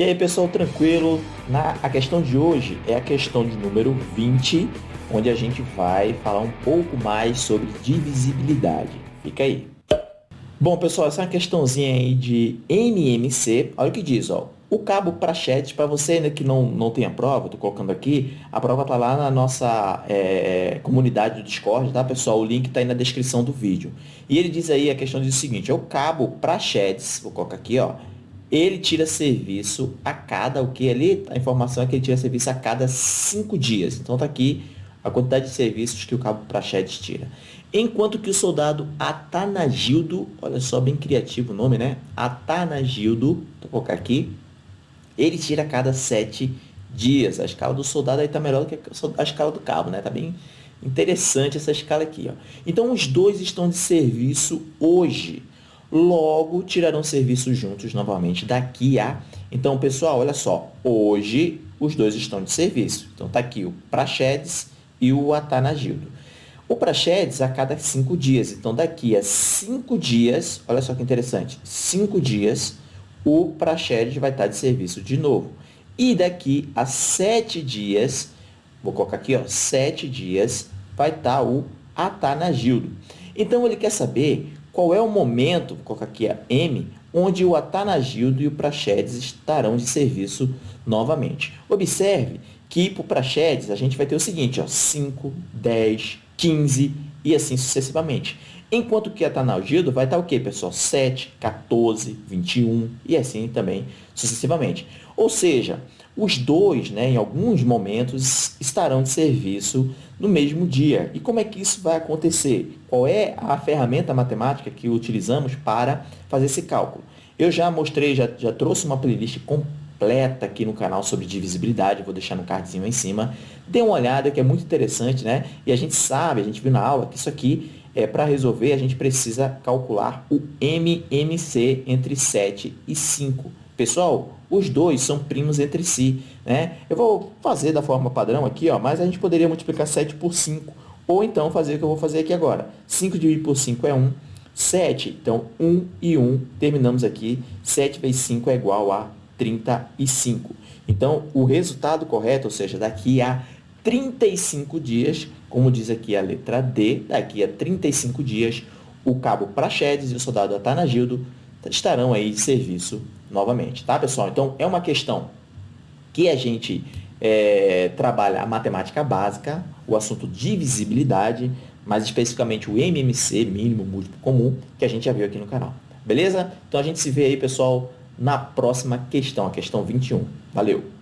E aí pessoal, tranquilo? Na, a questão de hoje é a questão de número 20, onde a gente vai falar um pouco mais sobre divisibilidade. Fica aí. Bom pessoal, essa é uma questãozinha aí de MMC. Olha o que diz, ó. O cabo para chat, para você ainda que não, não tem a prova, estou colocando aqui, a prova está lá na nossa é, comunidade do Discord, tá pessoal? O link está aí na descrição do vídeo. E ele diz aí, a questão diz o seguinte, é o cabo para chats, vou colocar aqui, ó, ele tira serviço a cada, o que ali? A informação é que ele tira serviço a cada cinco dias. Então tá aqui a quantidade de serviços que o cabo chats tira. Enquanto que o soldado Atanagildo, olha só, bem criativo o nome, né? Atanagildo, vou colocar aqui, ele tira a cada sete dias. A escala do soldado aí está melhor do que a escala do cabo, né? Está bem interessante essa escala aqui. Ó. Então, os dois estão de serviço hoje. Logo, tirarão serviço juntos novamente daqui a... Então, pessoal, olha só. Hoje, os dois estão de serviço. Então, está aqui o Praxedes e o Atanagildo. O Praxedes a cada cinco dias. Então, daqui a cinco dias, olha só que interessante, cinco dias, o Praxedes vai estar de serviço de novo. E daqui a sete dias, vou colocar aqui, ó, sete dias, vai estar o Atanagildo. Então, ele quer saber qual é o momento, vou colocar aqui a M, onde o Atanagildo e o Praxedes estarão de serviço novamente. Observe que para o Praxedes a gente vai ter o seguinte, ó, 5, 10, 15 e assim sucessivamente. Enquanto que a Tanalgildo vai estar o quê, pessoal? 7, 14, 21 e assim também sucessivamente. Ou seja, os dois, né, em alguns momentos, estarão de serviço no mesmo dia. E como é que isso vai acontecer? Qual é a ferramenta matemática que utilizamos para fazer esse cálculo? Eu já mostrei, já, já trouxe uma playlist completa aqui no canal sobre divisibilidade, vou deixar no cardzinho aí em cima. Dê uma olhada que é muito interessante, né? E a gente sabe, a gente viu na aula que isso aqui é, para resolver, a gente precisa calcular o MMC entre 7 e 5. Pessoal, os dois são primos entre si. Né? Eu vou fazer da forma padrão aqui, ó, mas a gente poderia multiplicar 7 por 5. Ou então fazer o que eu vou fazer aqui agora. 5 dividido por 5 é 1. 7, então 1 e 1, terminamos aqui. 7 vezes 5 é igual a 35. Então, o resultado correto, ou seja, daqui a 35 dias, como diz aqui a letra D, daqui a 35 dias, o cabo Praxedes e o soldado Atanagildo estarão aí de serviço novamente, tá, pessoal? Então, é uma questão que a gente é, trabalha a matemática básica, o assunto divisibilidade, mais especificamente o MMC, mínimo múltiplo comum, que a gente já viu aqui no canal. Beleza? Então, a gente se vê aí, pessoal, na próxima questão, a questão 21. Valeu!